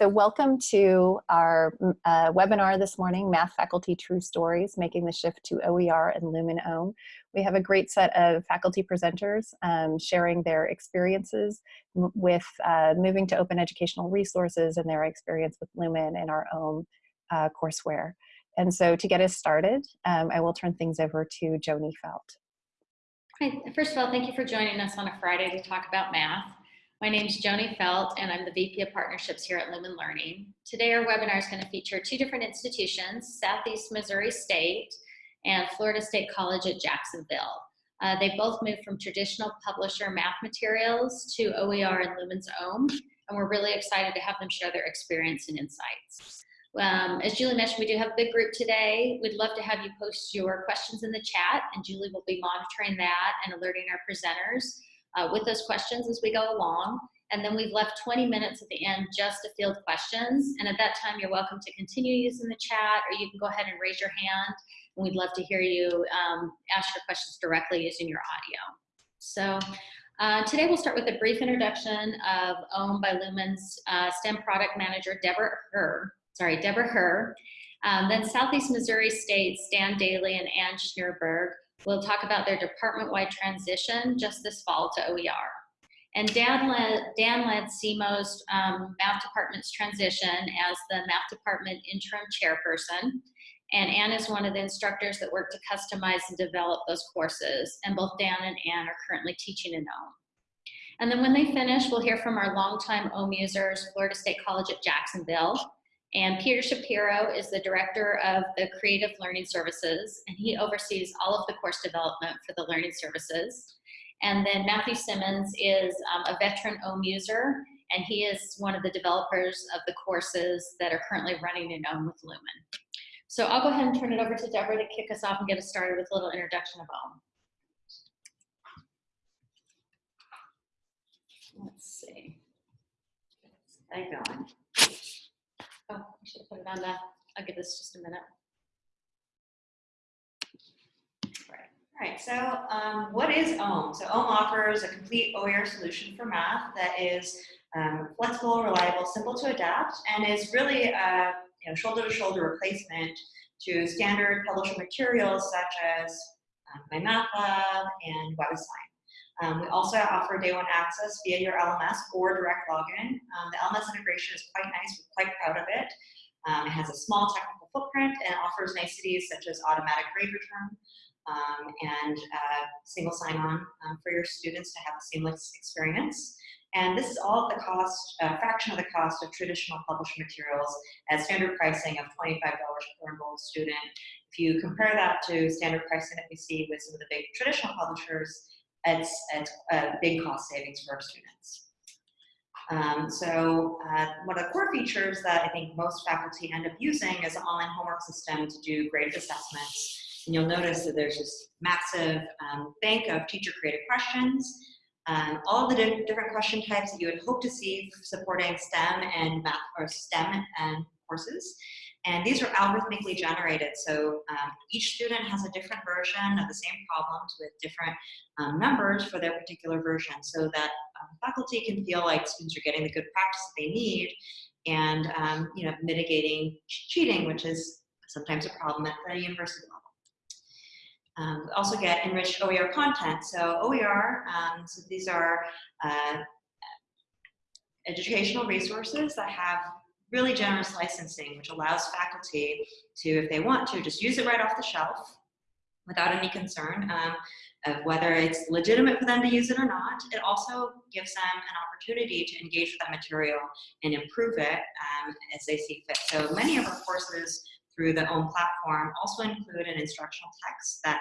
So welcome to our uh, webinar this morning, Math Faculty True Stories, Making the Shift to OER and Lumen Ohm. We have a great set of faculty presenters um, sharing their experiences with uh, moving to open educational resources and their experience with Lumen and our own uh, courseware. And so to get us started, um, I will turn things over to Joni Felt. Hi, first of all, thank you for joining us on a Friday to talk about math. My name is Joni Felt, and I'm the VP of Partnerships here at Lumen Learning. Today, our webinar is going to feature two different institutions, Southeast Missouri State and Florida State College at Jacksonville. Uh, they both moved from traditional publisher math materials to OER and Lumen's Ohm, and we're really excited to have them share their experience and insights. Um, as Julie mentioned, we do have a big group today. We'd love to have you post your questions in the chat, and Julie will be monitoring that and alerting our presenters uh, with those questions as we go along. And then we've left 20 minutes at the end just to field questions. And at that time, you're welcome to continue using the chat or you can go ahead and raise your hand. And we'd love to hear you um, ask your questions directly using your audio. So uh, today we'll start with a brief introduction of Ohm by Lumen's uh, STEM product manager, Deborah Herr. Sorry, Deborah Herr. Um, then Southeast Missouri State, Dan Daly and Ann Schnurberg We'll talk about their department-wide transition just this fall to OER. And Dan led, Dan led SEMO's um, math department's transition as the math department interim chairperson. And Anne is one of the instructors that work to customize and develop those courses. And both Dan and Anne are currently teaching in Ohm. And then when they finish, we'll hear from our longtime Ohm users, Florida State College at Jacksonville, and Peter Shapiro is the director of the Creative Learning Services, and he oversees all of the course development for the learning services. And then Matthew Simmons is um, a veteran Ohm user, and he is one of the developers of the courses that are currently running in Ohm with Lumen. So I'll go ahead and turn it over to Deborah to kick us off and get us started with a little introduction of Ohm. Let's see. That going? Oh, I should put it on the, I'll give this just a minute. Right. All right, so um, what is Ohm? So Ohm offers a complete OER solution for math that is um, flexible, reliable, simple to adapt, and is really a you know, shoulder-to-shoulder -shoulder replacement to standard publisher materials such as um, MyMathLab and WebAssign. Um, we also offer day one access via your LMS or direct login. Um, the LMS integration is quite nice. We're quite proud of it. Um, it has a small technical footprint and offers niceties such as automatic grade return um, and uh, single sign-on um, for your students to have a seamless experience. And this is all at the cost, uh, fraction of the cost of traditional published materials at standard pricing of $25 per enrolled student. If you compare that to standard pricing that we see with some of the big traditional publishers, it's a big cost savings for our students. Um, so uh, one of the core features that I think most faculty end up using is an online homework system to do graded assessments. And you'll notice that there's this massive um, bank of teacher-created questions, um, all the di different question types that you would hope to see supporting STEM and math or STEM and courses. And these are algorithmically generated. So um, each student has a different version of the same problems with different um, numbers for their particular version so that um, faculty can feel like students are getting the good practice that they need and um, you know, mitigating cheating, which is sometimes a problem at the university level. Um, we also get enriched OER content. So OER, um, so these are uh, educational resources that have really generous licensing, which allows faculty to, if they want to, just use it right off the shelf without any concern um, of whether it's legitimate for them to use it or not. It also gives them an opportunity to engage with that material and improve it um, as they see fit. So many of our courses through the Ohm platform also include an instructional text that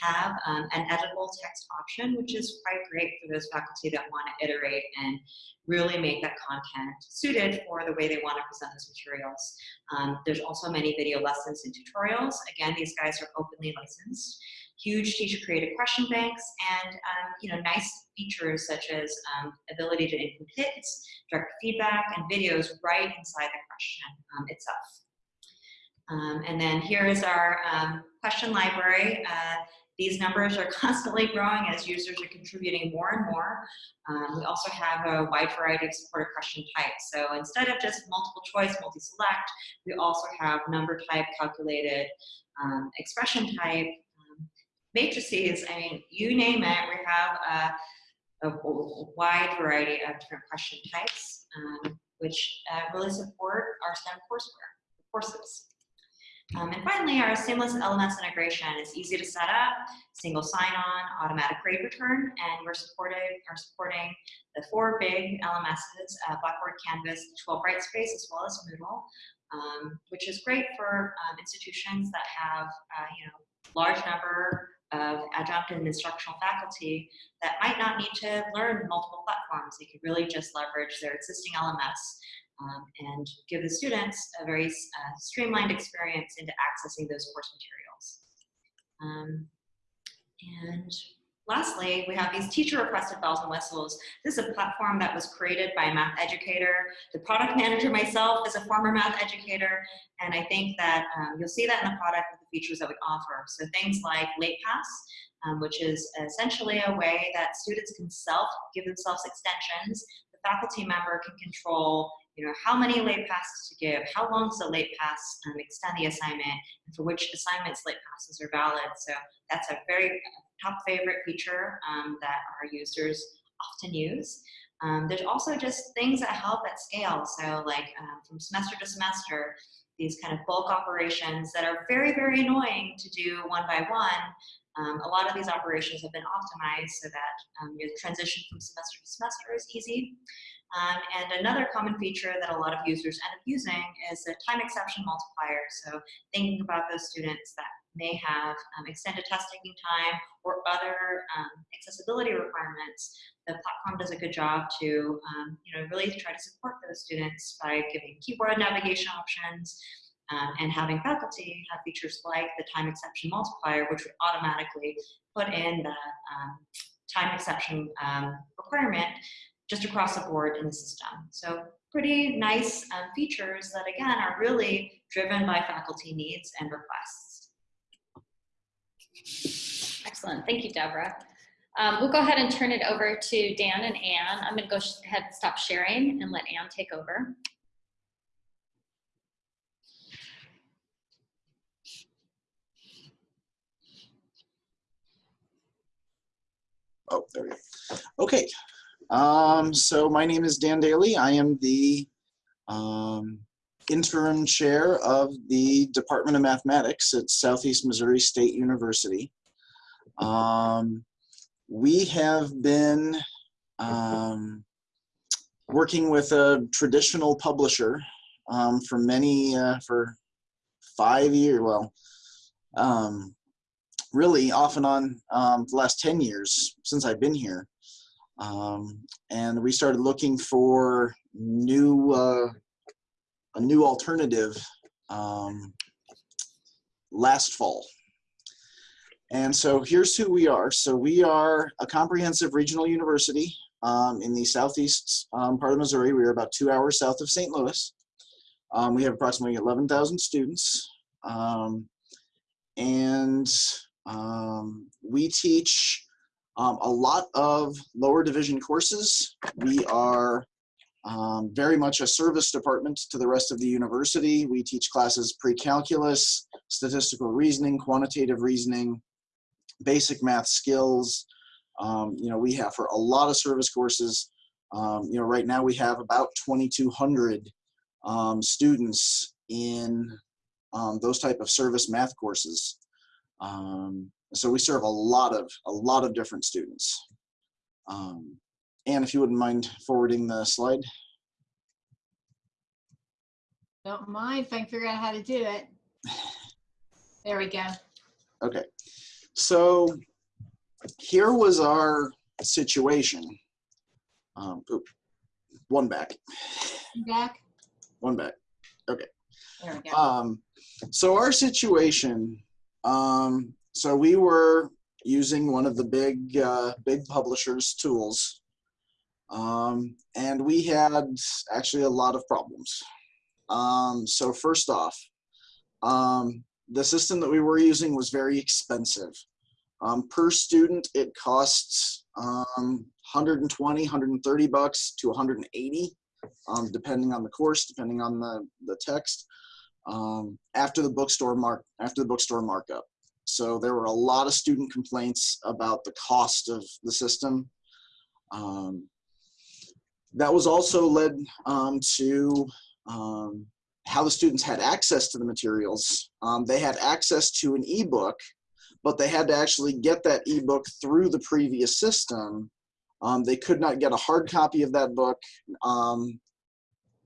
have um, an editable text option, which is quite great for those faculty that want to iterate and really make that content suited for the way they want to present those materials. Um, there's also many video lessons and tutorials. Again, these guys are openly licensed. Huge teacher-created question banks and um, you know nice features such as um, ability to include hits, direct feedback, and videos right inside the question um, itself. Um, and then here is our um, question library. Uh, these numbers are constantly growing as users are contributing more and more. Um, we also have a wide variety of supported question types. So instead of just multiple choice, multi-select, we also have number type calculated, um, expression type, um, matrices, I mean, you name it, we have a, a wide variety of different question types, um, which uh, really support our STEM courseware, courses. Um, and finally, our seamless LMS integration is easy to set up, single sign-on, automatic grade return, and we're are supporting the four big LMSs, uh, Blackboard, Canvas, D2L Brightspace, as well as Moodle, um, which is great for um, institutions that have, uh, you know, large number of adjunct and instructional faculty that might not need to learn multiple platforms. They could really just leverage their existing LMS um, and give the students a very uh, streamlined experience into accessing those course materials. Um, and lastly, we have these teacher requested bells and whistles. This is a platform that was created by a math educator. The product manager myself is a former math educator, and I think that um, you'll see that in the product with the features that we offer. So things like late pass, um, which is essentially a way that students can self give themselves extensions. The faculty member can control you know, how many late passes to give, how long does a late pass um, extend the assignment, and for which assignments late passes are valid. So that's a very uh, top favorite feature um, that our users often use. Um, there's also just things that help at scale. So like um, from semester to semester, these kind of bulk operations that are very, very annoying to do one by one. Um, a lot of these operations have been optimized so that um, your transition from semester to semester is easy. Um, and another common feature that a lot of users end up using is a time exception multiplier. So thinking about those students that may have um, extended test taking time or other um, accessibility requirements, the platform does a good job to um, you know, really try to support those students by giving keyboard navigation options, um, and having faculty have features like the time exception multiplier, which would automatically put in the um, time exception um, requirement just across the board in the system. So pretty nice um, features that again are really driven by faculty needs and requests. Excellent, thank you, Deborah. Um, we'll go ahead and turn it over to Dan and Anne. I'm gonna go ahead and stop sharing and let Anne take over. Oh, there we go. Okay, um, so my name is Dan Daly. I am the um, interim chair of the Department of Mathematics at Southeast Missouri State University. Um, we have been um, working with a traditional publisher um, for many, uh, for five years, well, um, really off and on um, the last 10 years since I've been here. Um, and we started looking for new, uh, a new alternative um, last fall. And so here's who we are. So we are a comprehensive regional university um, in the southeast um, part of Missouri. We are about two hours south of St. Louis. Um, we have approximately 11,000 students. Um, and we teach um, a lot of lower division courses. We are um, very much a service department to the rest of the university. We teach classes pre-calculus, statistical reasoning, quantitative reasoning, basic math skills. Um, you know, we have for a lot of service courses, um, you know, right now we have about 2,200 um, students in um, those type of service math courses. Um, so we serve a lot of a lot of different students. Um, and if you wouldn't mind forwarding the slide. Don't mind if I can figure out how to do it. There we go. Okay, so here was our situation. Um, oop, one back, Back. one back. Okay. There we go. Um, so our situation, um, so we were using one of the big, uh, big publishers tools. Um, and we had actually a lot of problems. Um, so first off, um, the system that we were using was very expensive. Um, per student, it costs um, 120, 130 bucks to 180, um, depending on the course, depending on the, the text, um, after the bookstore mark after the bookstore markup. So there were a lot of student complaints about the cost of the system. Um, that was also led um, to um, how the students had access to the materials. Um, they had access to an ebook, but they had to actually get that ebook through the previous system. Um, they could not get a hard copy of that book um,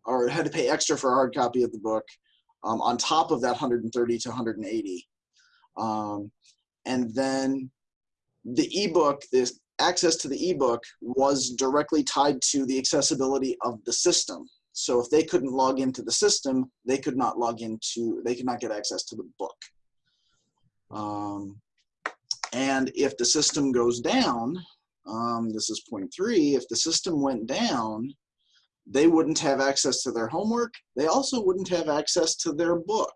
or had to pay extra for a hard copy of the book on top of that 130 to 180. Um, and then the ebook, this access to the ebook was directly tied to the accessibility of the system. So if they couldn't log into the system, they could not log into, they could not get access to the book. Um, and if the system goes down, um, this is point three, if the system went down, they wouldn't have access to their homework. They also wouldn't have access to their book.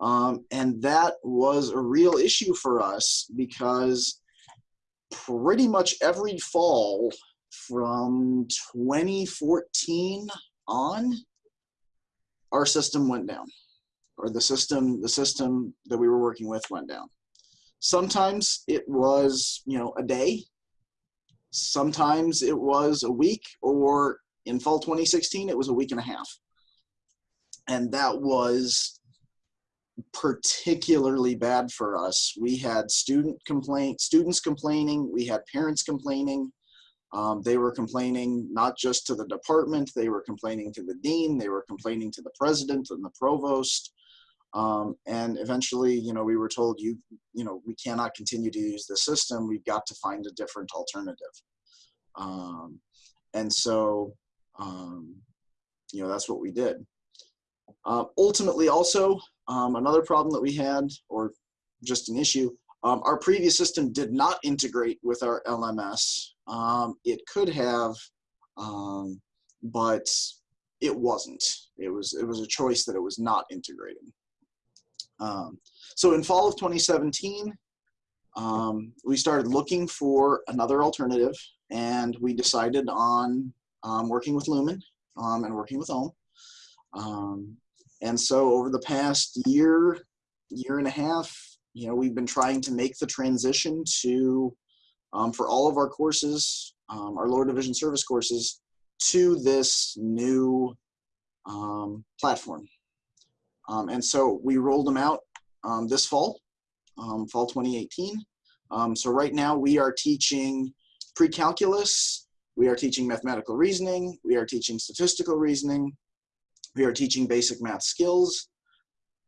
Um, and that was a real issue for us because pretty much every fall from 2014 on, our system went down, or the system the system that we were working with went down. Sometimes it was you know a day. Sometimes it was a week, or in fall 2016 it was a week and a half, and that was particularly bad for us. We had student complaint, students complaining, we had parents complaining. Um, they were complaining not just to the department, they were complaining to the dean, they were complaining to the president and the provost. Um, and eventually, you know, we were told, you, you know, we cannot continue to use the system. We've got to find a different alternative. Um, and so, um, you know, that's what we did. Uh, ultimately, also, um, another problem that we had, or just an issue, um, our previous system did not integrate with our LMS. Um, it could have, um, but it wasn't. It was it was a choice that it was not integrating. Um, so in fall of 2017, um, we started looking for another alternative, and we decided on working with Lumen and working with Ohm. Um, and so over the past year, year and a half, you know, we've been trying to make the transition to, um, for all of our courses, um, our lower division service courses, to this new um, platform. Um, and so we rolled them out um, this fall, um, fall 2018. so right now we are teaching pre-calculus, we are teaching mathematical reasoning, we are teaching statistical reasoning, we are teaching basic math skills.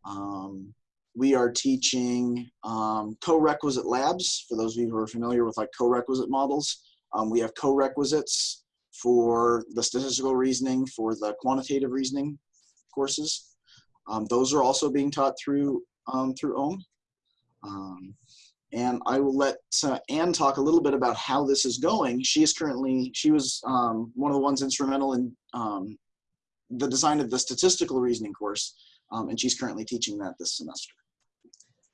Um, we are teaching um, co-requisite labs, for those of you who are familiar with like co-requisite models. Um, we have co-requisites for the statistical reasoning, for the quantitative reasoning courses. Um, those are also being taught through, um, through Ohm. Um, and I will let uh, Anne talk a little bit about how this is going. She is currently, she was one of the ones instrumental in the design of the statistical reasoning course, um, and she's currently teaching that this semester.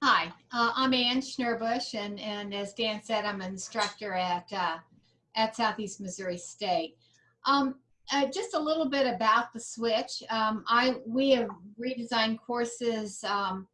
Hi, uh, I'm Ann Schnurbush, and, and as Dan said, I'm an instructor at, uh, at Southeast Missouri State. Um, uh, just a little bit about the switch. Um, I We have redesigned courses um,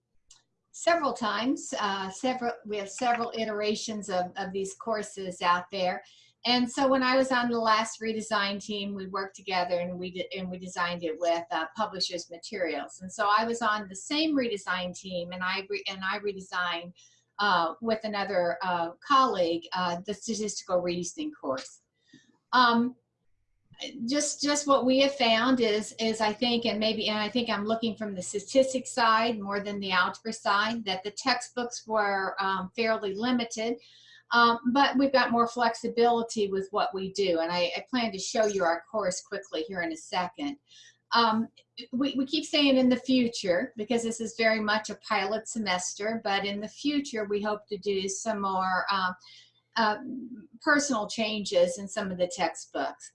several times. Uh, several We have several iterations of, of these courses out there. And so when I was on the last redesign team, we worked together and we did, and we designed it with uh, publishers materials. And so I was on the same redesign team, and I re, and I redesigned uh, with another uh, colleague uh, the statistical reasoning course. Um, just just what we have found is is I think and maybe and I think I'm looking from the statistics side more than the algebra side that the textbooks were um, fairly limited. Um, but we've got more flexibility with what we do. And I, I, plan to show you our course quickly here in a second. Um, we, we keep saying in the future, because this is very much a pilot semester, but in the future, we hope to do some more uh, uh, personal changes in some of the textbooks.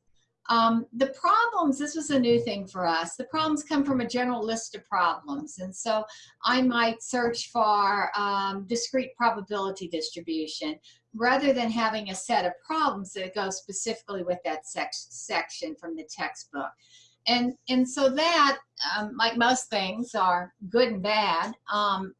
Um, the problems, this was a new thing for us. The problems come from a general list of problems. And so I might search for um, discrete probability distribution rather than having a set of problems that go specifically with that sec section from the textbook. And, and so that, um, like most things, are good and bad. Um,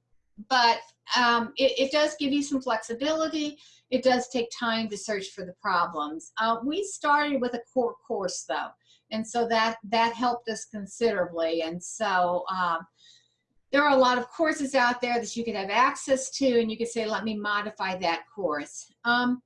but um, it, it, does give you some flexibility. It does take time to search for the problems. Uh, we started with a core course though, and so that that helped us considerably. And so um, there are a lot of courses out there that you could have access to, and you could say, let me modify that course. Um,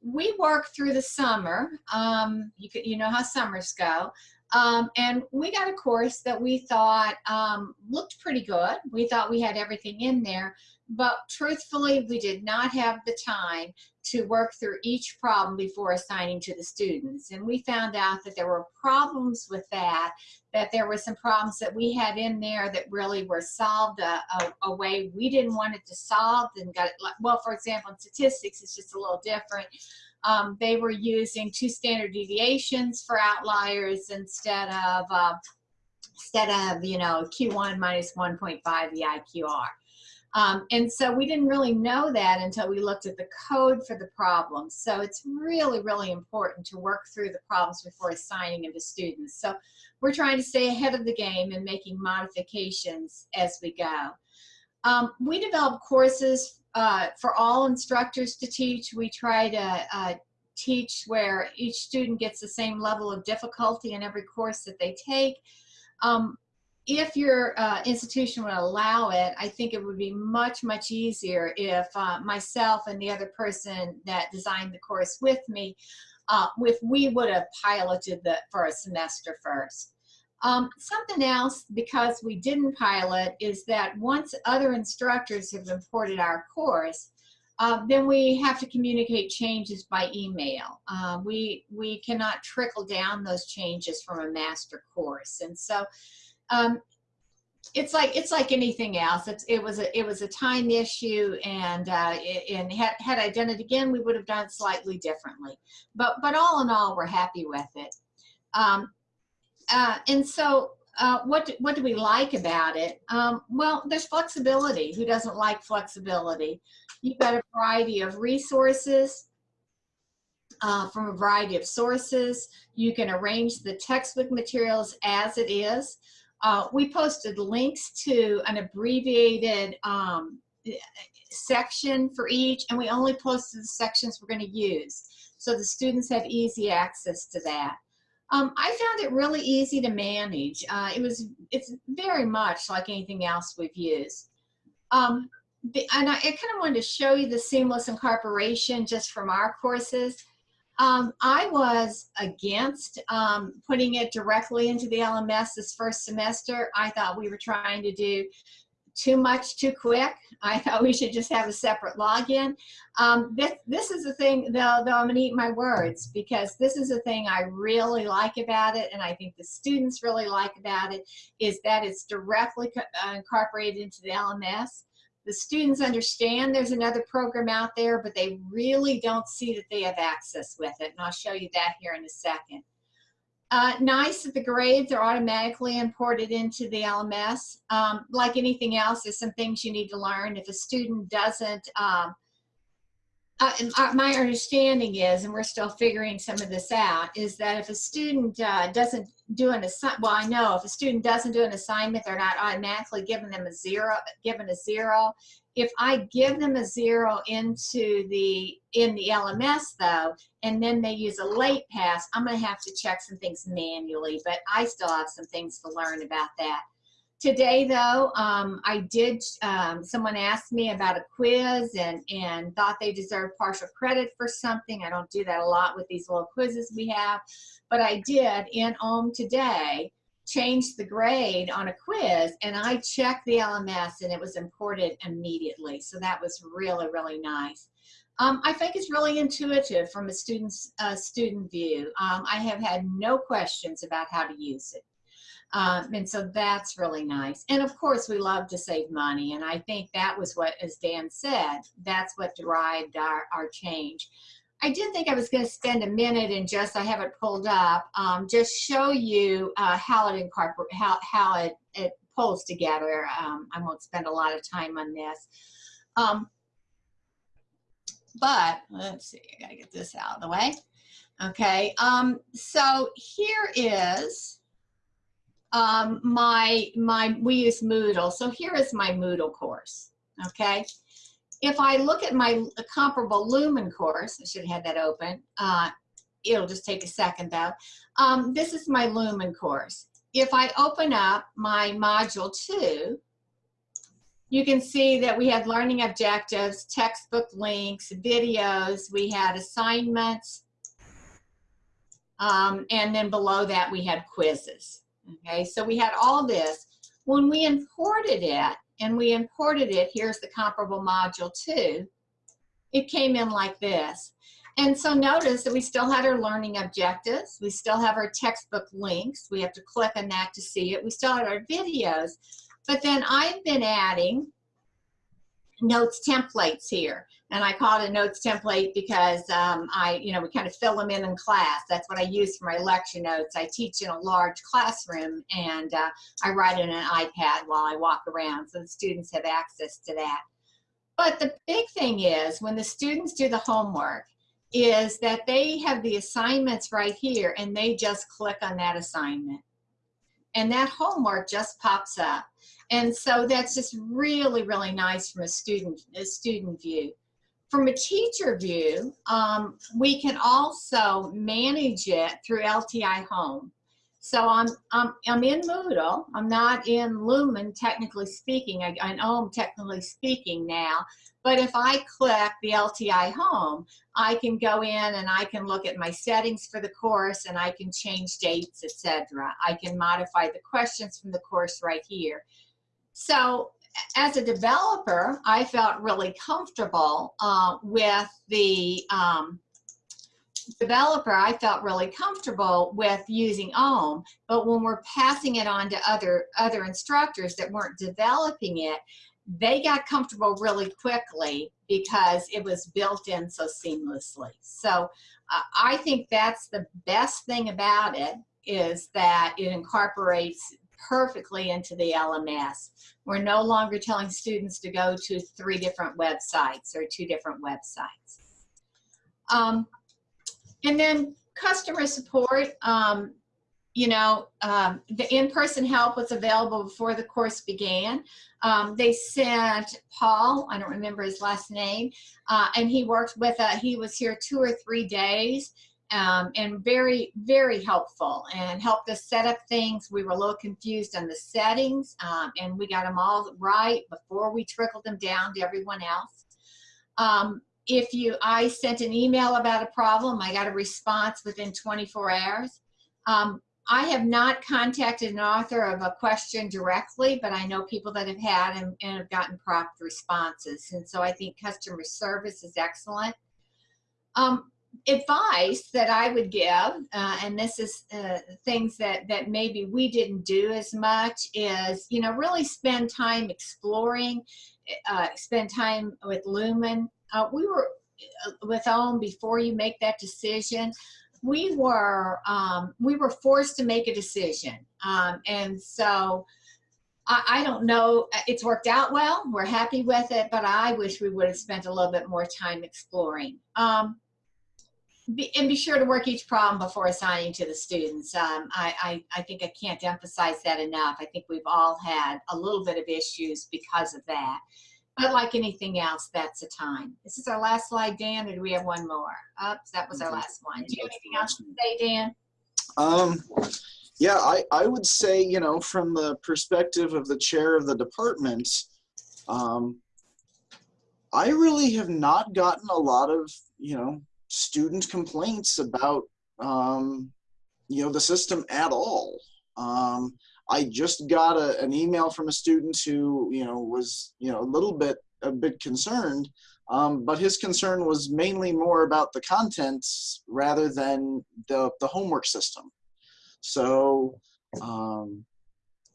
we work through the summer. Um, you, could, you know how summers go. Um, and we got a course that we thought um, looked pretty good. We thought we had everything in there, but truthfully, we did not have the time to work through each problem before assigning to the students. And we found out that there were problems with that, that there were some problems that we had in there that really were solved a, a, a way we didn't want it to solve and got it, well, for example, in statistics, it's just a little different. Um, they were using two standard deviations for outliers instead of uh, instead of you know Q1 minus 1.5 the IQR. Um, and so we didn't really know that until we looked at the code for the problems. So it's really, really important to work through the problems before assigning them to students. So we're trying to stay ahead of the game and making modifications as we go. Um, we develop courses uh, for all instructors to teach. We try to uh, teach where each student gets the same level of difficulty in every course that they take. Um, if your uh, institution would allow it, I think it would be much, much easier if uh, myself and the other person that designed the course with me, uh, if we would have piloted the for a semester first. Um, something else, because we didn't pilot, is that once other instructors have imported our course, uh, then we have to communicate changes by email. Uh, we, we cannot trickle down those changes from a master course. And so um, it's like it's like anything else. It's, it was a it was a time issue, and uh, it, and had had I done it again, we would have done slightly differently. But but all in all, we're happy with it. Um, uh, and so uh, what, do, what do we like about it? Um, well, there's flexibility. Who doesn't like flexibility? You've got a variety of resources uh, from a variety of sources. You can arrange the textbook materials as it is. Uh, we posted links to an abbreviated um, section for each, and we only posted the sections we're going to use. So the students have easy access to that. Um, I found it really easy to manage. Uh, it was, it's very much like anything else we've used. Um, and I, I kind of wanted to show you the seamless incorporation just from our courses. Um, I was against um, putting it directly into the LMS this first semester. I thought we were trying to do too much too quick. I thought we should just have a separate login. Um, this, this is the thing, though, though I'm gonna eat my words because this is the thing I really like about it and I think the students really like about it is that it's directly uh, incorporated into the LMS. The students understand there's another program out there, but they really don't see that they have access with it. And I'll show you that here in a second. Uh, nice that the grades are automatically imported into the LMS. Um, like anything else, there's some things you need to learn. If a student doesn't, um, uh, uh my understanding is, and we're still figuring some of this out, is that if a student uh, doesn't do an assignment, well, I know if a student doesn't do an assignment, they're not automatically giving them a zero, given a zero. If I give them a zero into the, in the LMS though, and then they use a late pass, I'm gonna have to check some things manually, but I still have some things to learn about that. Today though, um, I did, um, someone asked me about a quiz and, and thought they deserved partial credit for something. I don't do that a lot with these little quizzes we have, but I did in OHM today changed the grade on a quiz and I checked the LMS and it was imported immediately. So that was really, really nice. Um, I think it's really intuitive from a student's uh, student view. Um, I have had no questions about how to use it. Um, and so that's really nice. And of course, we love to save money. And I think that was what, as Dan said, that's what derived our, our change. I did think I was going to spend a minute and just, I have it pulled up, um, just show you uh, how it incorporate, how, how it, it pulls together. Um, I won't spend a lot of time on this. Um, but let's see, I gotta get this out of the way. Okay, um, so here is um, my, my, we use Moodle. So here is my Moodle course, okay? If I look at my comparable Lumen course, I should have had that open. Uh, it'll just take a second though. Um, this is my Lumen course. If I open up my module two, you can see that we had learning objectives, textbook links, videos, we had assignments, um, and then below that we had quizzes. Okay, so we had all this. When we imported it, and we imported it, here's the comparable module two, it came in like this. And so notice that we still had our learning objectives. We still have our textbook links. We have to click on that to see it. We still have our videos. But then I've been adding notes templates here. And I call it a notes template because um, I, you know, we kind of fill them in in class. That's what I use for my lecture notes. I teach in a large classroom and uh, I write in an iPad while I walk around so the students have access to that. But the big thing is when the students do the homework is that they have the assignments right here and they just click on that assignment. And that homework just pops up. And so that's just really, really nice from a student, a student view. From a teacher view, um, we can also manage it through LTI Home. So I'm, I'm, I'm in Moodle. I'm not in Lumen, technically speaking. I, I know I'm technically speaking now. But if I click the LTI Home, I can go in and I can look at my settings for the course and I can change dates, etc. I can modify the questions from the course right here. So as a developer, I felt really comfortable uh, with the um, developer, I felt really comfortable with using OHM, but when we're passing it on to other, other instructors that weren't developing it, they got comfortable really quickly because it was built in so seamlessly. So uh, I think that's the best thing about it is that it incorporates perfectly into the LMS. We're no longer telling students to go to three different websites or two different websites. Um, and then customer support, um, you know, um, the in-person help was available before the course began. Um, they sent Paul, I don't remember his last name, uh, and he worked with, uh, he was here two or three days um, and very, very helpful and helped us set up things. We were a little confused on the settings um, and we got them all right before we trickled them down to everyone else. Um, if you, I sent an email about a problem, I got a response within 24 hours. Um, I have not contacted an author of a question directly, but I know people that have had and, and have gotten prompt responses. And so I think customer service is excellent. Um, advice that I would give, uh, and this is uh, things that, that maybe we didn't do as much, is, you know, really spend time exploring, uh, spend time with Lumen. Uh, we were uh, with OHM before you make that decision. We were, um, we were forced to make a decision. Um, and so, I, don't know, it's worked out well. We're happy with it, but I wish we would have spent a little bit more time exploring. Um, be, and be sure to work each problem before assigning to the students. Um, I, I, I think I can't emphasize that enough. I think we've all had a little bit of issues because of that. But like anything else, that's a time. This is our last slide, Dan, or do we have one more? Oops, that was our last one. Do you have anything else to say, Dan? Um, yeah, I, I would say, you know, from the perspective of the chair of the department, um, I really have not gotten a lot of, you know, student complaints about um, you know the system at all. Um, I just got a, an email from a student who you know was you know a little bit a bit concerned, um, but his concern was mainly more about the contents rather than the the homework system. So um,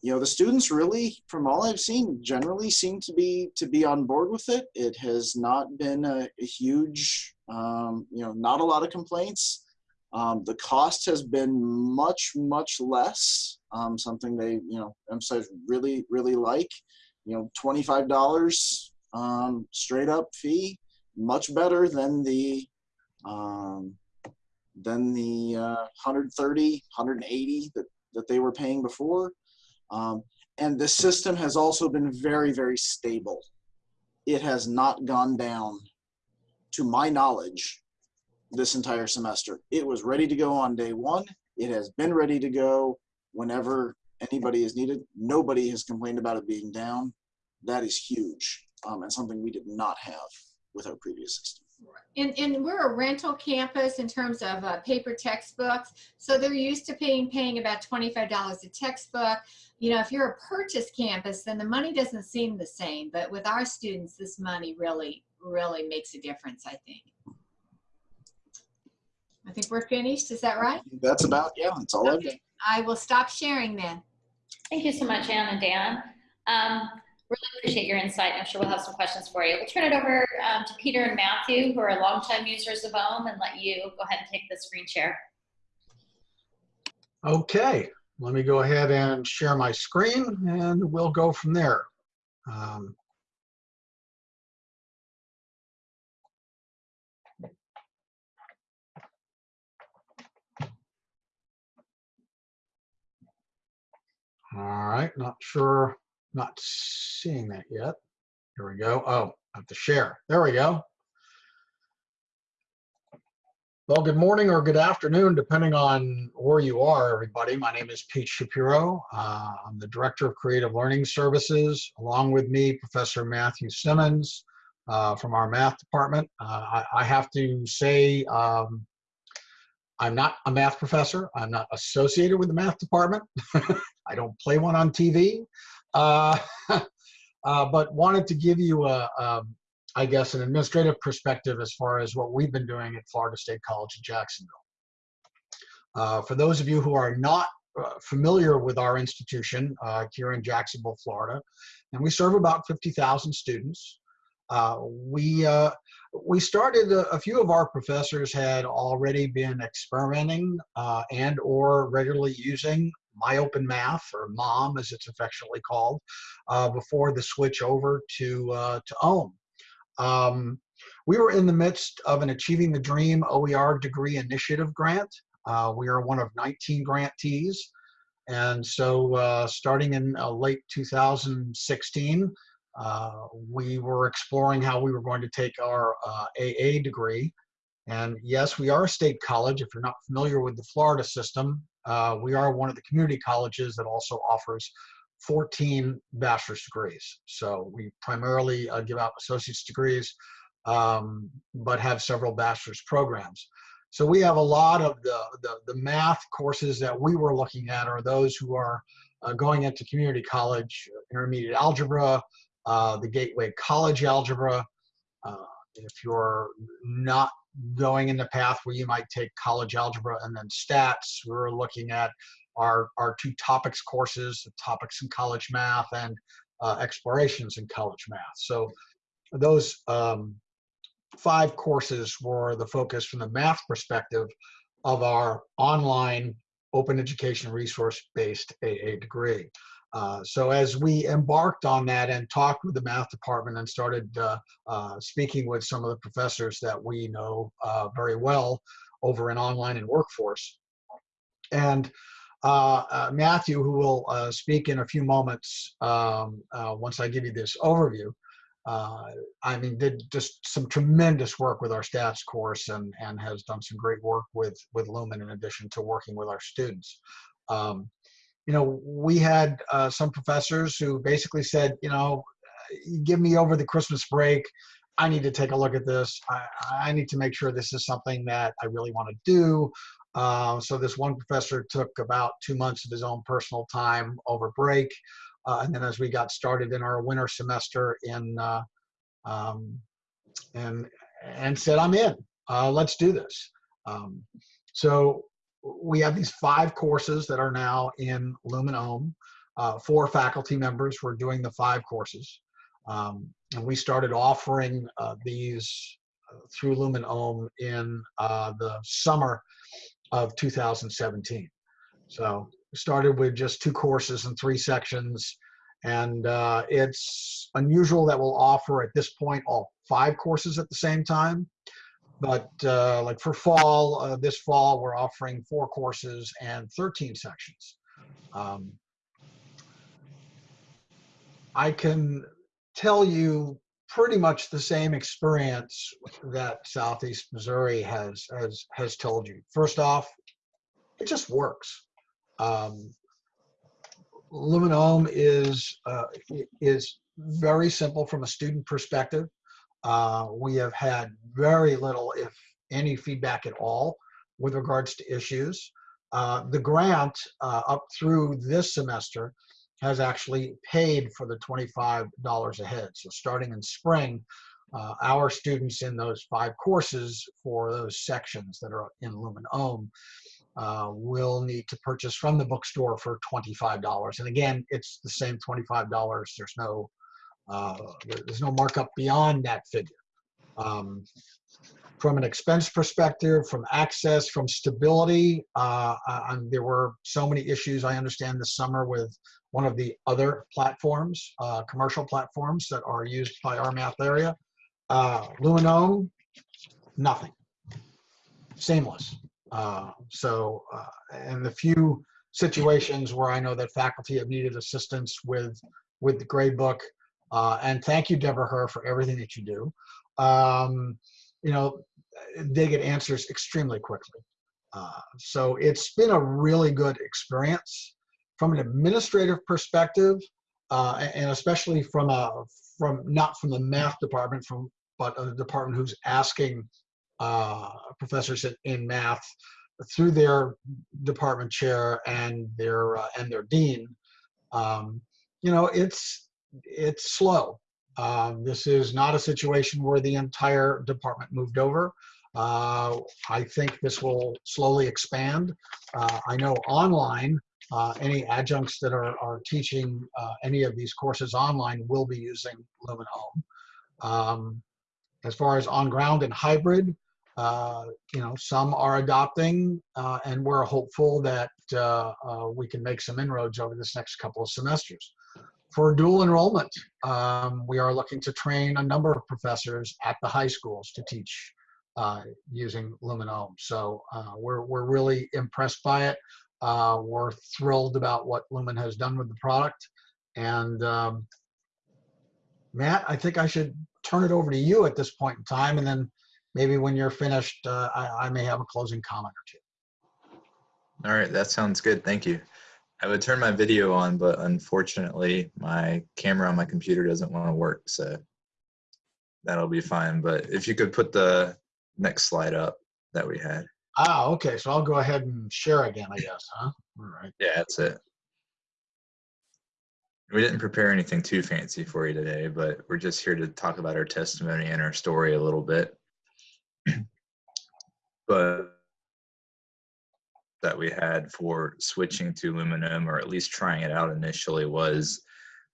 you know, the students really, from all I've seen, generally seem to be to be on board with it. It has not been a, a huge, um, you know, not a lot of complaints. Um, the cost has been much, much less. Um, something they, you know, emphasize really, really like. You know, twenty-five dollars um, straight up fee, much better than the um, than the uh, 130, 180 that that they were paying before. Um, and the system has also been very, very stable. It has not gone down, to my knowledge, this entire semester. It was ready to go on day one. It has been ready to go whenever anybody is needed. Nobody has complained about it being down. That is huge um, and something we did not have with our previous system. And, and we're a rental campus in terms of uh, paper textbooks. So they're used to paying, paying about $25 a textbook. You know, if you're a purchase campus, then the money doesn't seem the same. But with our students, this money really, really makes a difference, I think. I think we're finished. Is that right? That's about, yeah, that's all I've. Okay. I will stop sharing then. Thank you so much, Anne and Dan. Um, really appreciate your insight. I'm sure we'll have some questions for you. We'll turn it over um, to Peter and Matthew, who are longtime users of OHM, and let you go ahead and take the screen share. Okay, let me go ahead and share my screen and we'll go from there. Um, All right, not sure, not seeing that yet. Here we go. Oh, I have to share. There we go. Well, good morning or good afternoon, depending on where you are, everybody. My name is Pete Shapiro. Uh, I'm the Director of Creative Learning Services. Along with me, Professor Matthew Simmons uh, from our math department. Uh, I, I, have to say, um, I'm not a math professor. I'm not associated with the math department. I don't play one on TV. Uh, uh, but wanted to give you a, a I guess, an administrative perspective as far as what we've been doing at Florida State College in Jacksonville. Uh, for those of you who are not uh, familiar with our institution here in Jacksonville, Florida, and we serve about 50,000 students. Uh, we uh, we started a, a, few of our professors had already been experimenting uh, and or regularly using MyOpenMath or mom as it's affectionately called before the switch over to to OHM um, we were in the midst of an Achieving the Dream OER degree initiative grant. Uh, we are one of 19 grantees. And so uh, starting in uh, late 2016, uh, we were exploring how we were going to take our AA uh, degree. And yes, we are a state college. If you're not familiar with the Florida system, uh, we are one of the community colleges that also offers 14 bachelor's degrees. So we primarily uh, give out associate's degrees, um, but have several bachelor's programs. So we have a lot of the, the, the, math courses that we were looking at are those who are uh, going into community college, intermediate algebra, uh, the gateway college algebra. Uh, if you're not going in the path where you might take college algebra and then stats, we're looking at our, our two topics courses, topics in college math and uh, explorations in college math. So those um, five courses were the focus from the math perspective of our online open education resource-based AA degree. Uh, so as we embarked on that and talked with the math department and started uh, uh, speaking with some of the professors that we know uh, very well over in online and workforce. And uh, uh, Matthew, who will speak in a few moments um, once I give you this overview, I mean, did just some tremendous work with our stats course and, and has done some great work with, with Lumen in addition to working with our students. Um, you know, we had uh, some professors who basically said, you know, give me over the Christmas break. I need to take a look at this. I, I need to make sure this is something that I really want to do. Uh, so this one professor took about two months of his own personal time over break. Uh, and then as we got started in our winter semester in, uh, um, and, and said, I'm in, uh, let's do this. Um, so we have these five courses that are now in Lumen OHM. uh, four faculty members were doing the five courses. Um, and we started offering uh, these uh, through Lumen Ohm in uh, the summer of 2017. So started with just two courses and three sections. And uh, it's unusual that we'll offer at this point all five courses at the same time. But uh, like for fall, uh, this fall, we're offering four courses and 13 sections. Um, I can tell you pretty much the same experience that Southeast Missouri has has has told you. First off, it just works. Um, Lumen Ohm is uh, is very simple from a student perspective. Uh, we have had very little, if any, feedback at all with regards to issues. Uh, the grant uh, up through this semester has actually paid for the $25 a head. So starting in spring, uh, our students in those five courses for those sections that are in Lumen Ohm uh, will need to purchase from the bookstore for $25. And again, it's the same $25. There's no uh, there's no markup beyond that figure. Um, from an expense perspective, from access, from stability, uh, uh, there were so many issues I understand this summer with one of the other platforms, uh, commercial platforms that are used by our math area. Uh, nothing, seamless. Uh, so, uh, and the few situations where I know that faculty have needed assistance with with the gradebook, uh, and thank you, Deborah Herr, for everything that you do. Um, you know, they get answers extremely quickly. Uh, so it's been a really good experience from an administrative perspective, uh, and especially from a from not from the math department, from but a department who's asking uh, professors in, in math through their department chair and their uh, and their dean. Um, you know, it's it's slow. Um, this is not a situation where the entire department moved over. Uh, I think this will slowly expand. Uh, I know online, uh, any adjuncts that are, are teaching uh, any of these courses online will be using Lumen Ohm. Um, as far as on ground and hybrid, uh, you know, some are adopting, uh, and we're hopeful that we can make some inroads over this next couple of semesters for dual enrollment, um, we are looking to train a number of professors at the high schools to teach uh, using Lumen Ohm. So uh, we're, we're really impressed by it. Uh, we're thrilled about what Lumen has done with the product. And um, Matt, I think I should turn it over to you at this point in time. And then maybe when you're finished, uh, I, I may have a closing comment or two. All right, that sounds good. Thank you. I would turn my video on, but unfortunately my camera on my computer doesn't want to work, so that'll be fine. But if you could put the next slide up that we had. Ah, okay, so I'll go ahead and share again, I guess, huh? All right. Yeah, that's it. We didn't prepare anything too fancy for you today, but we're just here to talk about our testimony and our story a little bit. but that we had for switching to Lumen Ohm, or at least trying it out initially, was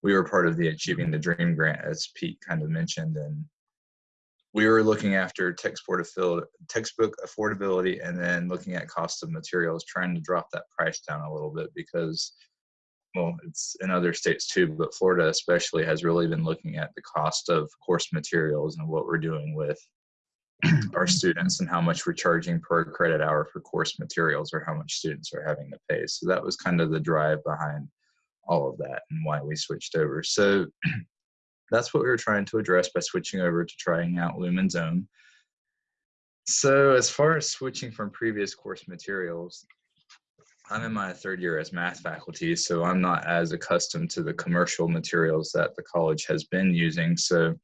we were part of the Achieving mm-hmm. the Dream grant, as Pete kind of mentioned, and we were looking after textbook affordability and then looking at cost of materials, trying to drop that price down a little bit because, well, it's in other states too, but Florida especially has really been looking at the cost of course materials and what we're doing with our students and how much we're charging per credit hour for course materials or how much students are having to pay. So that was kind of the drive behind all of that and why we switched over. So that's what we were trying to address by switching over to trying out Lumen Ohm. So as far as switching from previous course materials, I'm in my third year as math faculty, so I'm not as accustomed to the commercial materials that the college has been using. So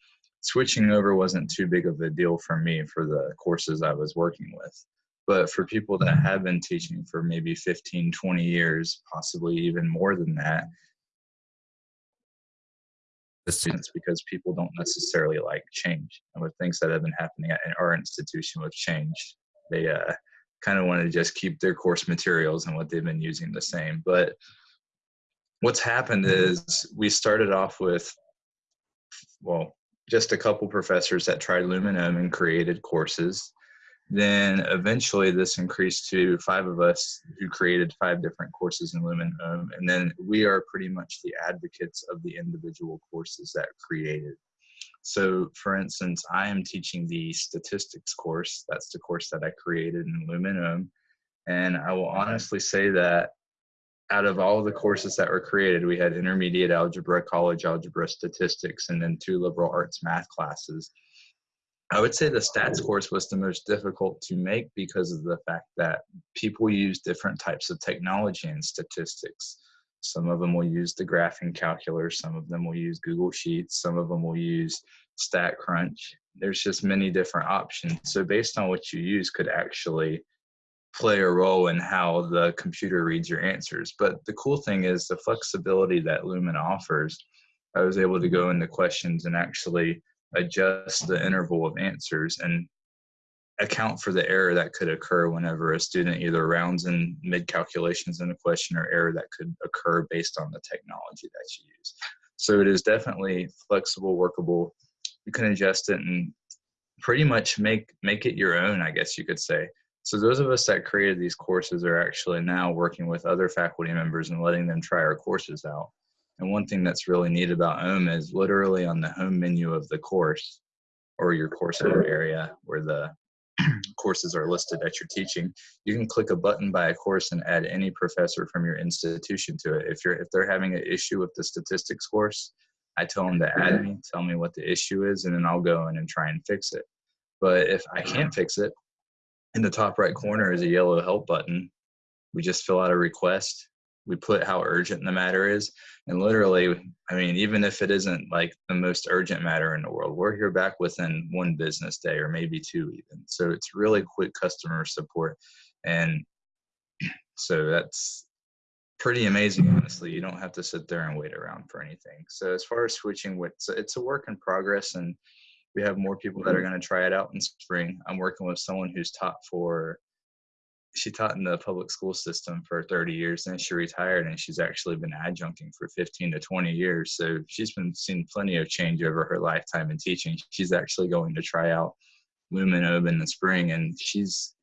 switching over wasn't too big of a deal for me for the courses I was working with. But for people that have been teaching for maybe 15, 20 years, possibly even more than that, the students because people don't necessarily like change. And with things that have been happening at our institution with change, they uh, kind of want to just keep their course materials and what they've been using the same. But what's happened is we started off with, well, just a couple professors that tried Lumen Ohm and created courses. Then eventually this increased to five of us who created five different courses in Lumen Ohm. And then we are pretty much the advocates of the individual courses that created. So for instance, I am teaching the statistics course. That's the course that I created in Lumen Ohm. And I will honestly say that out of all the courses that were created, we had intermediate algebra, college algebra, statistics, and then two liberal arts math classes. I would say the stats course was the most difficult to make because of the fact that people use different types of technology in statistics. Some of them will use the graphing calculator, some of them will use Google Sheets, some of them will use StatCrunch. There's just many different options. So based on what you use could actually play a role in how the computer reads your answers. But the cool thing is the flexibility that Lumen offers. I was able to go mm-hmm. into questions and actually adjust the interval of answers and account for the error that could occur whenever a student either rounds in mid calculations in a question or error that could occur based on the technology that you use. So it is definitely flexible, workable. You can adjust it and pretty much make make it your own, I guess you could say. So those of us that created these courses are actually now working with other faculty members and letting them try our courses out. And one thing that's really neat about OHM is literally on the home menu of the course or your course area where the courses are listed that you're teaching, you can click a button by a course and add any professor from your institution to it. If you're if they're having an issue with the statistics course, I tell them to add me, tell me what the issue is, and then I'll go in and try and fix it. But if I can't fix it, in the top right corner is a yellow help button. We just fill out a request. We put how urgent the matter is. And literally, I mean, even if it isn't like the most urgent matter in the world, we're here back within one business day or maybe two even. So it's really quick customer support. And so that's pretty amazing, honestly. You don't have to sit there and wait around for anything. So as far as switching, it's a work in progress and we have more people that are going to try it out in spring. I'm working with someone who's taught for she taught in the public school system for 30 years and she retired and she's actually been adjuncting for 15 to 20 years. So she's been seeing plenty of change over her lifetime in teaching. She's actually going to try out Lumen Ohm in the spring and she's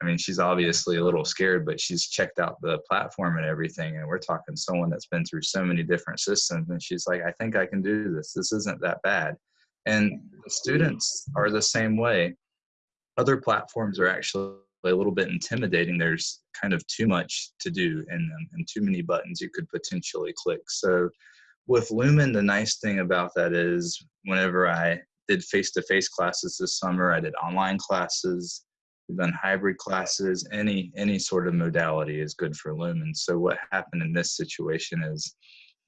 i mean she's obviously a little scared but she's checked out the platform and everything and we're talking someone that's been through so many different systems and she's like i think i can do this. This isn't that bad and the students are the same way. Other platforms are actually a little bit intimidating. There's kind of too much to do in them and too many buttons you could potentially click. So with Lumen, the nice thing about that is whenever I did face-to-face classes this summer, I did online classes, we've done hybrid classes, any, any sort of modality is good for Lumen. So what happened in this situation is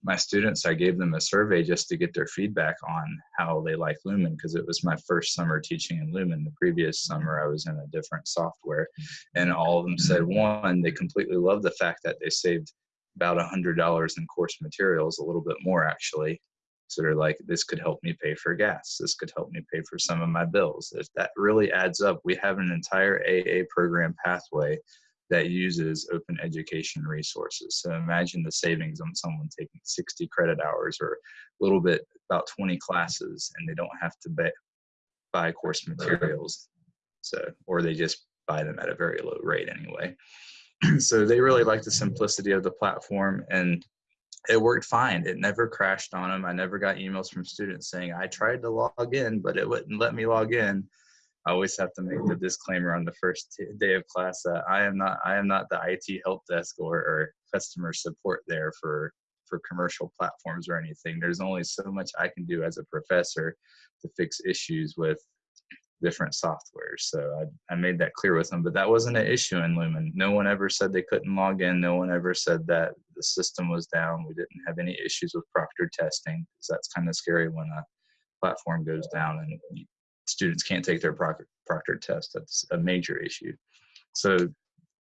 my students, I gave them a survey just to get their feedback on how they like Lumen because it was my first summer teaching in Lumen. The previous mm-hmm. summer I was in a different software, mm-hmm. and all of them said one, they completely loved the fact that they saved about a hundred dollars in course materials, a little bit more actually. So they're like, this could help me pay for gas. This could help me pay for some of my bills. If that really adds up, we have an entire AA program pathway that uses open education resources. So imagine the savings on someone taking 60 credit hours or a little bit about 20 classes and they don't have to buy, course materials. So, or they just buy them at a very low rate anyway. so they really like the simplicity of the platform and it worked fine. It never crashed on them. I never got emails from students saying, I tried to log in, but it wouldn't let me log in. I always have to make the disclaimer on the first day of class that I am not I am not the IT help desk or, or customer support there for for commercial platforms or anything. There's only so much I can do as a professor to fix issues with different softwares. So I, I made that clear with them, but that wasn't an issue in Lumen. No one ever said they couldn't log in. No one ever said that the system was down. We didn't have any issues with proctor testing because that's kind of scary when a platform goes down and students can't take their proctor, proctor test. That's a major issue. So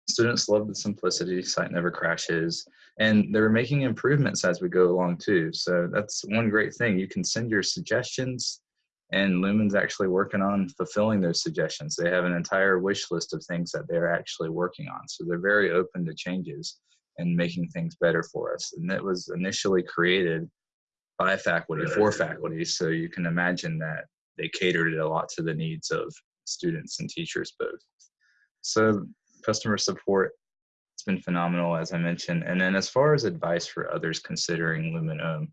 students love the simplicity, site never crashes, and they're making improvements as we go along too. So that's one great thing. You can send your suggestions and Lumen's actually working on fulfilling those suggestions. They have an entire wish list of things that they're actually working on. So they're very open to changes. and making things better for us. And it was initially created by faculty for faculty. So you can imagine that they catered it a lot to the needs of students and teachers both. So customer support, it's been phenomenal, as I mentioned. And then as far as advice for others considering Lumen Ohm,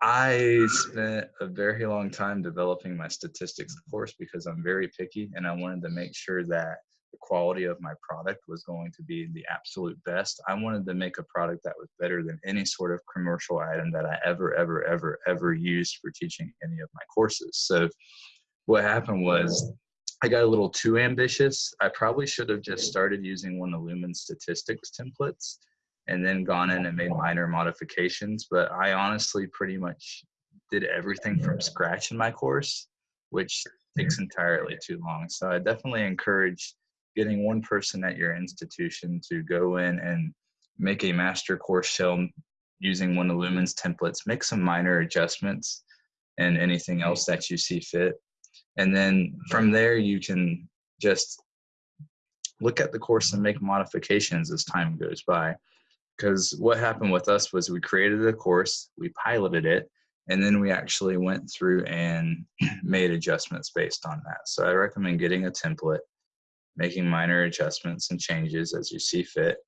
I spent a very long time developing my statistics course because I'm very picky and I wanted to make sure that the quality of my product was going to be the absolute best. I wanted to make a product that was better than any sort of commercial item that I ever, ever, ever, ever used for teaching any of my courses. So what happened was I got a little too ambitious. I probably should have just started using one of Lumen statistics templates and then gone in and made minor modifications. But I honestly pretty much did everything from scratch in my course, which takes entirely too long. So I definitely encourage getting one person at your institution to go in and make a master course shell using one of Lumen's templates, make some minor adjustments and anything hmm. else that you see fit. And then hmm. from there, you can just look at the course and make modifications as time goes by. Because what happened with us was we created a course, we piloted it, and then we actually went through and made adjustments based on that. So I recommend getting a template, making minor adjustments and changes as you see fit,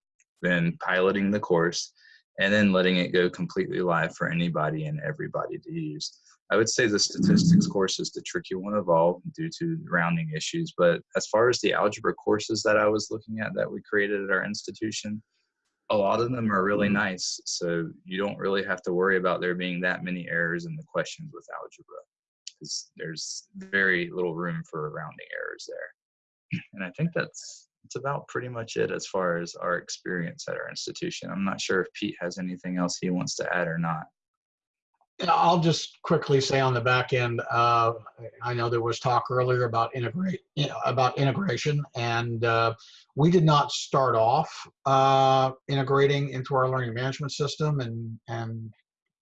then piloting the course, and then letting it go completely live for anybody and everybody to use. I would say the statistics course is the tricky one of all due to rounding issues. But as far as the algebra courses that I was looking at that we created at our institution, a lot of them are really mm-hmm. nice. So you don't really have to worry about there being that many errors in the questions with algebra because there's very little room for rounding errors there. And I think that's that's about pretty much it as far as our experience at our institution. I'm not sure if Pete has anything else he wants to add or not. I'll just quickly say on the back end, uh, I know there was talk earlier about integrate, you know, about integration, and uh, we did not start off uh, integrating into our learning management system, and and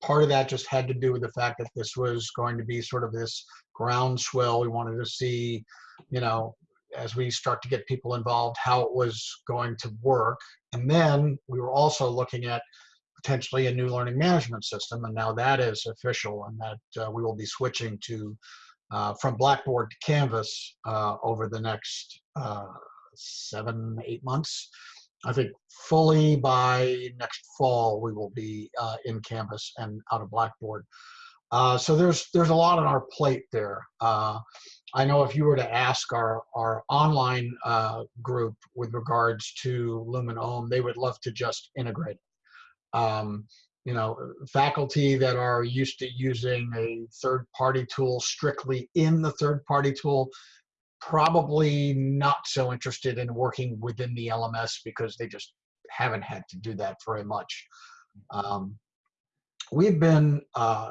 part of that just had to do with the fact that this was going to be sort of this groundswell. We wanted to see, you know, as we start to get people involved, how it was going to work, and then we were also looking at potentially a new learning management system, and now that is official, and that uh, we will be switching to uh, from Blackboard to Canvas uh, over the next uh, seven, eight months. I think fully by next fall we will be uh, in Canvas and out of Blackboard. Uh, so there's there's a lot on our plate there. I know if you were to ask our, our online uh, group with regards to Lumen Ohm, they would love to just integrate um, you know, faculty that are used to using a third-party tool strictly in the third-party tool, probably not so interested in working within the LMS because they just haven't had to do that very much. Um, we've been uh,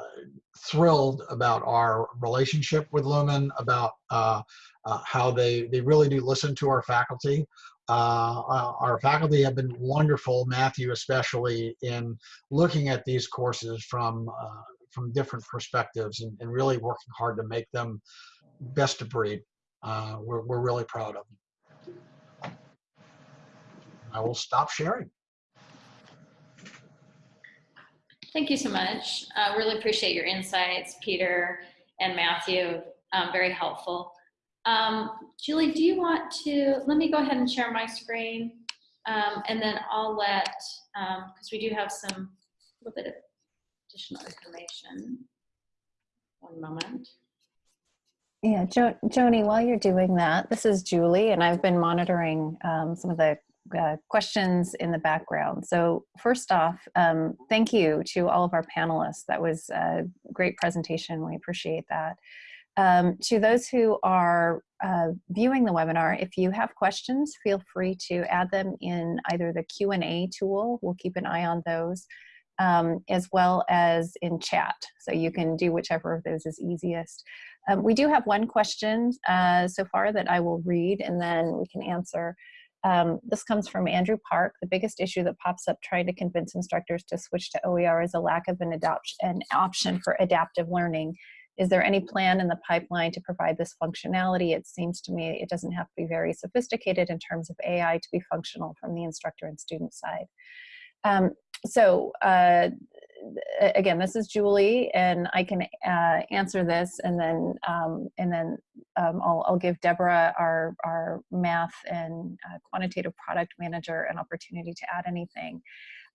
thrilled about our relationship with Lumen, about uh, uh, how they, they really do listen to our faculty. Uh, our faculty have been wonderful, Matthew especially, in looking at these courses from uh, from different perspectives and, and, really working hard to make them best of breed. Uh, we're, we're really proud of them. I will stop sharing. Thank you so much. I really appreciate your insights, Peter and Matthew. Um, very helpful. Um, Julie, do you want to, let me go ahead and share my screen um, and then I'll let, because um, we do have some, a little bit of additional information. One moment. Yeah, jo Joni, while you're doing that, this is Julie, and I've been monitoring um, some of the uh, questions in the background. So first off, um, thank you to all of our panelists. That was a great presentation. We appreciate that. Um, to those who are uh, viewing the webinar, if you have questions, feel free to add them in either the Q&A tool, we'll keep an eye on those, um, as well as in chat. So you can do whichever of those is easiest. Um, we do have one question uh, so far that I will read and then we can answer. Um, this comes from Andrew Park. The biggest issue that pops up trying to convince instructors to switch to OER is a lack of an, adoption, an option for adaptive learning. Is there any plan in the pipeline to provide this functionality? It seems to me it doesn't have to be very sophisticated in terms of AI to be functional from the instructor and student side. Um, so uh, again, this is Julie, and I can uh, answer this, and then um, and then um, I'll, I'll give Deborah, our our math and uh, quantitative product manager, an opportunity to add anything.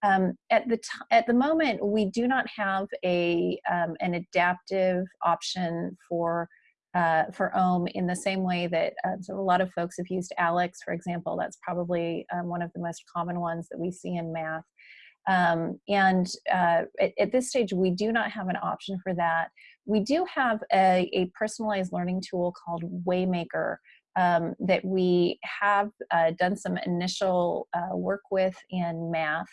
Um, at the at the moment, we do not have a um, an adaptive option for uh, for OHM in the same way that uh, so a lot of folks have used ALEKS, for example. That's probably um, one of the most common ones that we see in math. Um, and uh, at, at, this stage, we do not have an option for that. We do have a, a personalized learning tool called Waymaker um, that we have uh, done some initial uh, work with in math.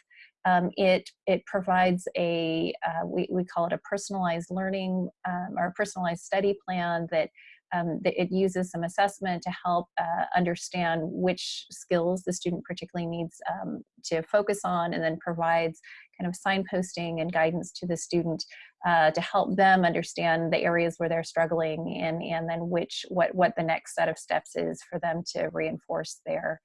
Um, it, it provides a, uh, we, we call it a personalized learning um, or a personalized study plan that um, it uses some assessment to help uh, understand which skills the student particularly needs um, to focus on and then provides kind of signposting and guidance to the student uh, to help them understand the areas where they're struggling and, and then which what, what the next set of steps is for them to reinforce their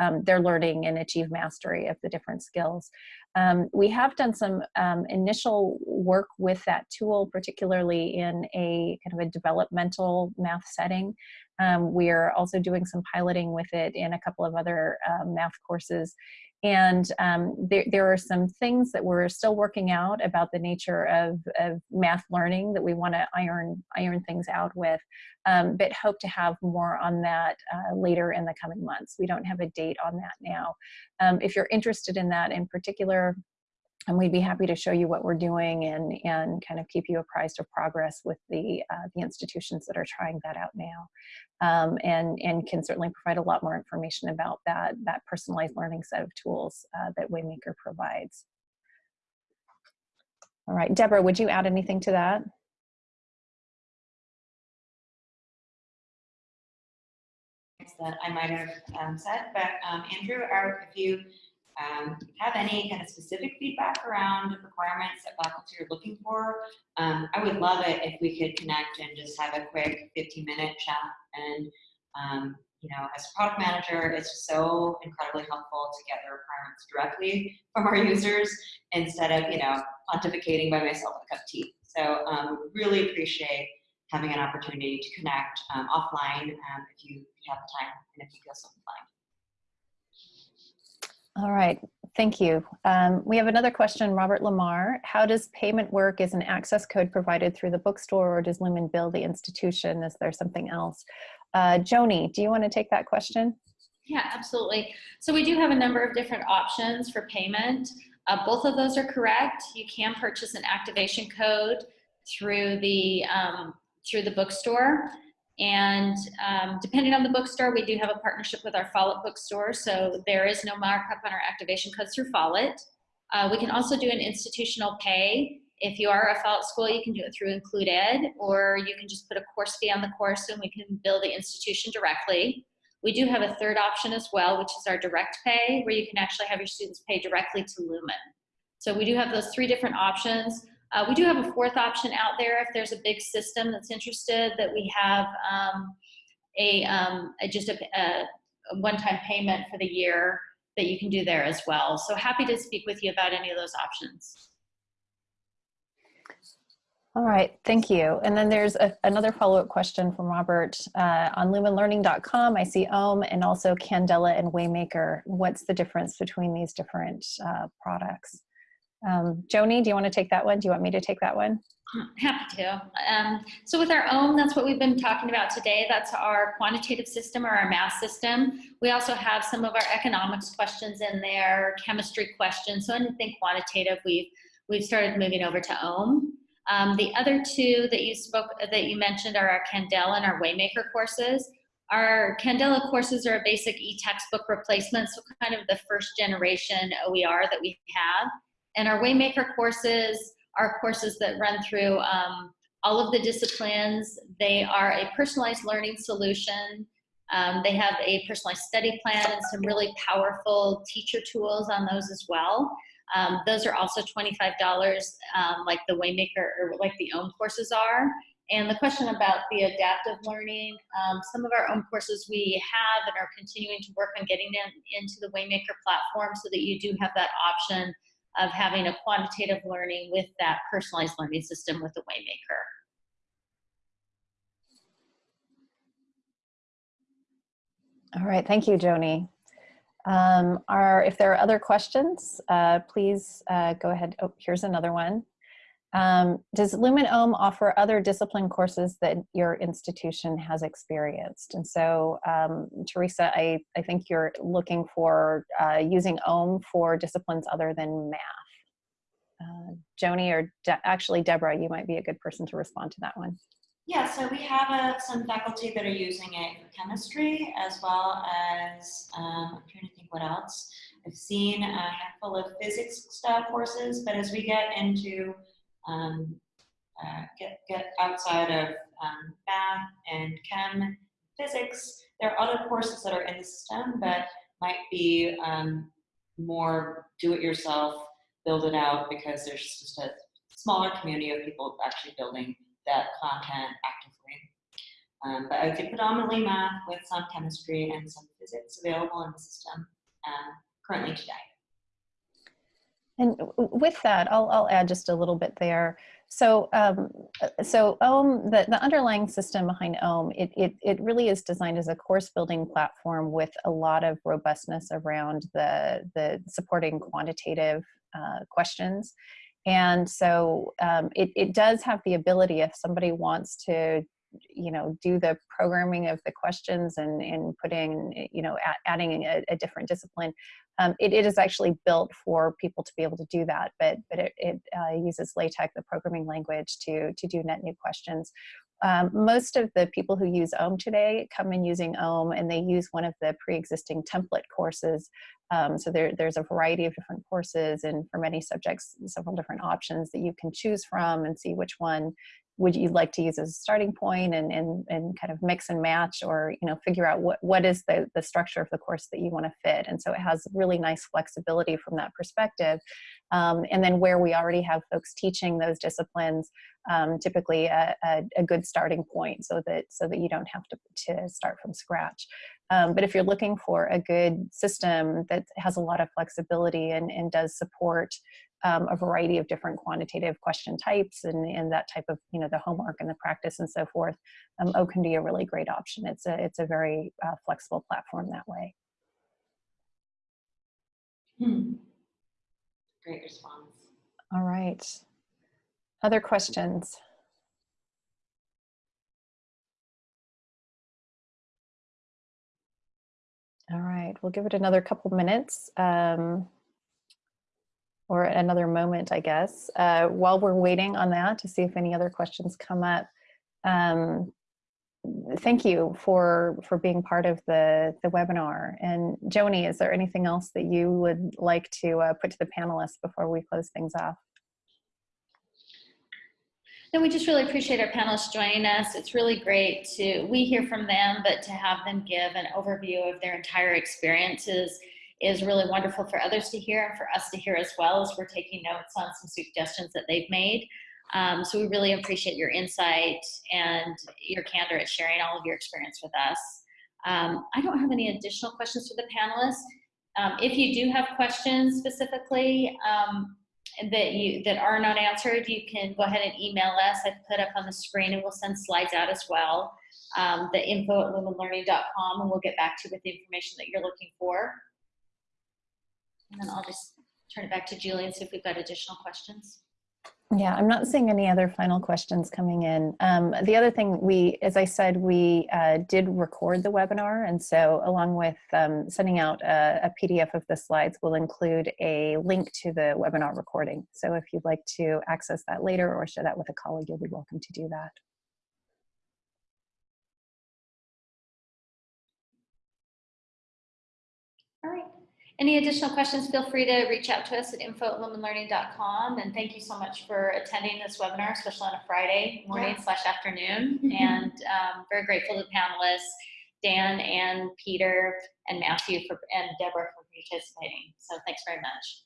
um, their learning and achieve mastery of the different skills. Um, we have done some um, initial work with that tool, particularly in a kind of a developmental math setting. Um, we're also doing some piloting with it in a couple of other uh, math courses and um, there, there are some things that we're still working out about the nature of, of math learning that we want to iron, iron things out with, um, but hope to have more on that uh, later in the coming months. We don't have a date on that now. Um, if you're interested in that in particular, and we'd be happy to show you what we're doing and, and kind of keep you apprised of progress with the, uh, the institutions that are trying that out now. Um, and, and can certainly provide a lot more information about that, that personalized learning set of tools uh, that Waymaker provides. All right, Deborah, would you add anything to that? that I might have um, said, but um, Andrew, are, if you um, have any kind of specific feedback around requirements that faculty are looking for, um, I would love it if we could connect and just have a quick 15 minute chat. And, um, you know, as a product manager, it's so incredibly helpful to get the requirements directly from our users instead of, you know, pontificating by myself with a cup of tea. So um, really appreciate having an opportunity to connect um, offline um, if, you, if you have the time and if you feel so inclined. All right, thank you. Um, we have another question, Robert Lamar. How does payment work? Is an access code provided through the bookstore or does Lumen bill the institution? Is there something else? Uh, Joni, do you want to take that question? Yeah, absolutely. So we do have a number of different options for payment. Uh, both of those are correct. You can purchase an activation code through the um, through the bookstore. And um, depending on the bookstore, we do have a partnership with our Follett bookstore, so there is no markup on our activation codes through Follett. Uh, we can also do an institutional pay. If you are a Follett school, you can do it through IncludED, or you can just put a course fee on the course and we can bill the institution directly. We do have a third option as well, which is our direct pay, where you can actually have your students pay directly to Lumen. So we do have those three different options. Uh, we do have a fourth option out there if there's a big system that's interested that we have um, a, um, a, just a, a one-time payment for the year that you can do there as well. So happy to speak with you about any of those options. All right, thank you. And then there's a, another follow-up question from Robert. Uh, on lumenlearning.com, I see OHM and also Candela and Waymaker. What's the difference between these different uh, products? Um, Joni, do you want to take that one? Do you want me to take that one? Happy to. Um, so with our OHM, that's what we've been talking about today. That's our quantitative system or our math system. We also have some of our economics questions in there, chemistry questions. So anything quantitative, we've we've started moving over to OHM. Um, the other two that you spoke that you mentioned are our Candela and our Waymaker courses. Our Candela courses are a basic e-textbook replacement, so kind of the first generation OER that we have. And our Waymaker courses are courses that run through um, all of the disciplines. They are a personalized learning solution. Um, they have a personalized study plan and some really powerful teacher tools on those as well. Um, those are also $25 um, like the Waymaker or like the OHM courses are. And the question about the adaptive learning, um, some of our OHM courses we have and are continuing to work on getting them into the Waymaker platform so that you do have that option of having a quantitative learning with that personalized learning system with the Waymaker. All right, thank you, Joni. Um, are, if there are other questions, uh, please uh, go ahead. Oh, here's another one. Um, does Lumen Ohm offer other discipline courses that your institution has experienced? And so, um, Teresa, I, I think you're looking for uh, using Ohm for disciplines other than math. Uh, Joni or De actually Deborah, you might be a good person to respond to that one. Yeah, so we have uh, some faculty that are using it for chemistry as well as, um, I'm trying to think what else. I've seen a handful of physics style courses, but as we get into, um, uh, get, get outside of um, math and chem, physics, there are other courses that are in the STEM that might be um, more do-it-yourself, build it out because there's just a smaller community of people actually building that content actively. Um, but I would say predominantly math with some chemistry and some physics available in the system um, currently today. And with that, I'll, I'll add just a little bit there. So, um, so OHM, the, the underlying system behind OHM, it, it, it really is designed as a course building platform with a lot of robustness around the, the supporting quantitative uh, questions. And so um, it, it does have the ability if somebody wants to, you know, do the programming of the questions and, and putting, you know, adding a, a different discipline, um, it, it is actually built for people to be able to do that, but, but it, it uh, uses LaTeX, the programming language, to, to do net new questions. Um, most of the people who use OHM today come in using OHM and they use one of the pre-existing template courses. Um, so there, there's a variety of different courses and for many subjects, several different options that you can choose from and see which one would you like to use as a starting point and, and, and kind of mix and match or you know figure out what, what is the, the structure of the course that you want to fit? And so it has really nice flexibility from that perspective. Um, and then where we already have folks teaching those disciplines um, typically a, a, a, good starting point so that so that you don't have to, to start from scratch. Um, but if you're looking for a good system that has a lot of flexibility and, and does support um, a variety of different quantitative question types and, and that type of, you know, the homework and the practice and so forth, um, O can be a really great option. It's a, it's a very uh, flexible platform that way. Hmm. Great response. All right. Other questions? All right, we'll give it another couple minutes. Um, or another moment, I guess. Uh, while we're waiting on that to see if any other questions come up, um, thank you for for being part of the the webinar. And Joni, is there anything else that you would like to uh, put to the panelists before we close things off? No, we just really appreciate our panelists joining us. It's really great to, we hear from them, but to have them give an overview of their entire experiences is really wonderful for others to hear and for us to hear as well as we're taking notes on some suggestions that they've made. Um, so we really appreciate your insight and your candor at sharing all of your experience with us. Um, I don't have any additional questions for the panelists. Um, if you do have questions specifically um, that you that are not answered, you can go ahead and email us. I've put up on the screen and we'll send slides out as well. Um, the info at lumenlearning.com and we'll get back to you with the information that you're looking for. And then I'll just turn it back to Julie and see if we've got additional questions. Yeah, I'm not seeing any other final questions coming in. Um, the other thing we, as I said, we uh, did record the webinar. And so along with um, sending out a, a, PDF of the slides, we'll include a link to the webinar recording. So if you'd like to access that later or share that with a colleague, you'll be welcome to do that. Any additional questions, feel free to reach out to us at info at lumenlearning.com. And thank you so much for attending this webinar, especially on a Friday morning yeah. slash afternoon. and um, very grateful to the panelists, Dan and Peter and Matthew for, and Deborah for participating. So thanks very much.